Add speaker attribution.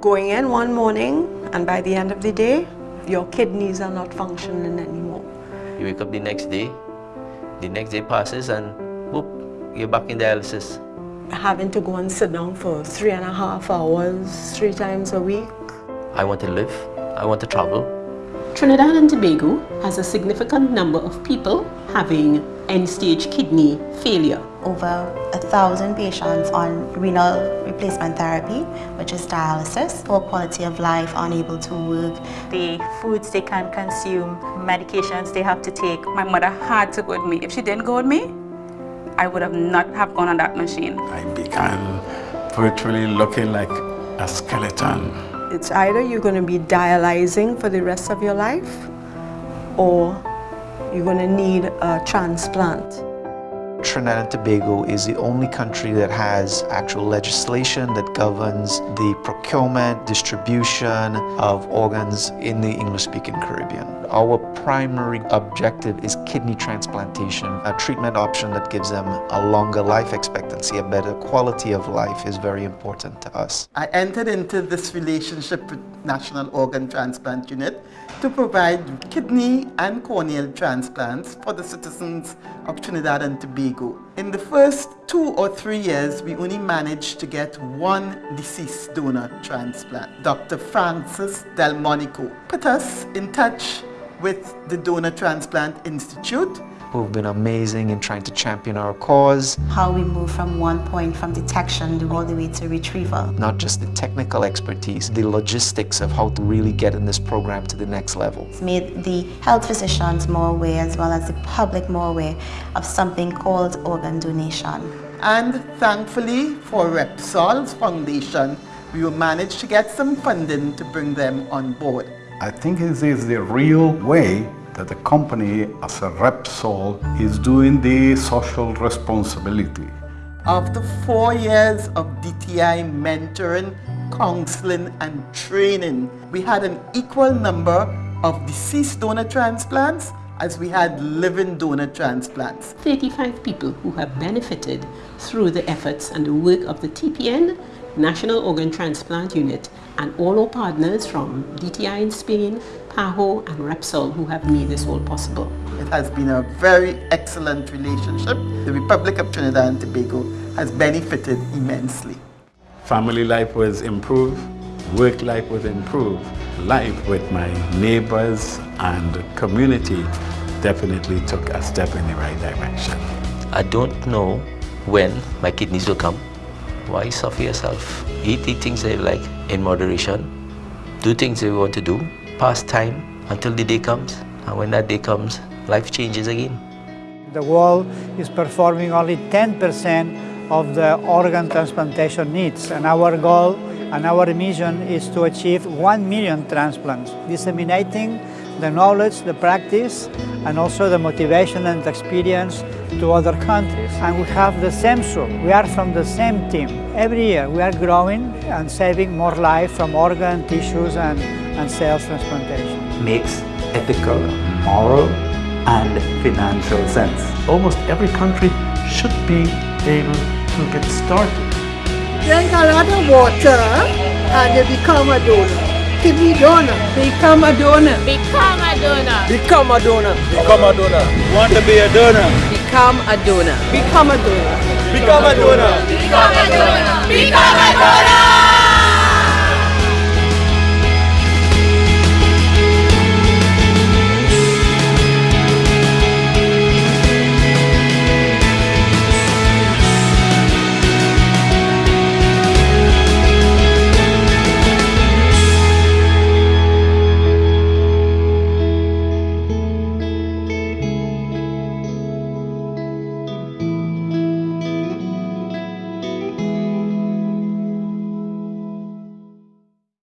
Speaker 1: going in one morning and by the end of the day, your kidneys are not functioning anymore.
Speaker 2: You wake up the next day, the next day passes and whoop, you're back in dialysis.
Speaker 1: Having to go and sit down for three and a half hours, three times a week.
Speaker 2: I want to live, I want to travel.
Speaker 3: Trinidad and Tobago has a significant number of people having end-stage kidney failure.
Speaker 4: Over a thousand patients on renal replacement therapy, which is dialysis, poor quality of life, unable to work.
Speaker 5: The foods they can consume, medications they have to take. My mother had to go with me. If she didn't go with me, I would have not have gone on that machine.
Speaker 6: I began virtually looking like a skeleton.
Speaker 1: It's either you're going to be dialyzing for the rest of your life or you're going to need a transplant.
Speaker 7: Trinidad and Tobago is the only country that has actual legislation that governs the procurement, distribution of organs in the English-speaking Caribbean. Our primary objective is kidney transplantation, a treatment option that gives them a longer life expectancy, a better quality of life is very important to us.
Speaker 8: I entered into this relationship with National Organ Transplant Unit to provide kidney and corneal transplants for the citizens of Trinidad and Tobago. In the first two or three years, we only managed to get one deceased donor transplant. Dr. Francis Delmonico put us in touch with the Donor Transplant Institute
Speaker 7: who've been amazing in trying to champion our cause.
Speaker 4: How we move from one point from detection all the way to retrieval.
Speaker 7: Not just the technical expertise, the logistics of how to really get in this program to the next level.
Speaker 4: It's made the health physicians more aware as well as the public more aware of something called organ donation.
Speaker 8: And thankfully for Repsol's foundation, we will manage to get some funding to bring them on board.
Speaker 6: I think this is the real way that the company as a Repsol is doing the social responsibility.
Speaker 8: After four years of DTI mentoring, counseling and training, we had an equal number of deceased donor transplants as we had living donor transplants.
Speaker 3: 35 people who have benefited through the efforts and the work of the TPN, National Organ Transplant Unit, and all our partners from DTI in Spain, PAHO and Repsol who have made this all possible.
Speaker 8: It has been a very excellent relationship. The Republic of Trinidad and Tobago has benefited immensely.
Speaker 6: Family life was improved, work life was improved, life with my neighbors and community definitely took a step in the right direction.
Speaker 2: I don't know when my kidneys will come. Why suffer yourself? Eat the things you like in moderation. Do things you want to do. Pass time until the day comes. And when that day comes, life changes again.
Speaker 9: The world is performing only 10% of the organ transplantation needs. And our goal and our mission is to achieve 1 million transplants, disseminating the knowledge, the practice, and also the motivation and experience to other countries. And we have the same soul. We are from the same team. Every year we are growing and saving more life from organ, tissues, and, and cells transplantation.
Speaker 10: Makes ethical, moral, and financial sense.
Speaker 11: Almost every country should be able to get started.
Speaker 12: Drink a lot of water and you become a donor. Kidney donor.
Speaker 13: Become a donor.
Speaker 14: Become a donor.
Speaker 13: Become a donor.
Speaker 15: Become a donor. Want to be a donor.
Speaker 13: Become a donor.
Speaker 12: Become a donor.
Speaker 15: Become a donor.
Speaker 14: Become a donor. Become a donor.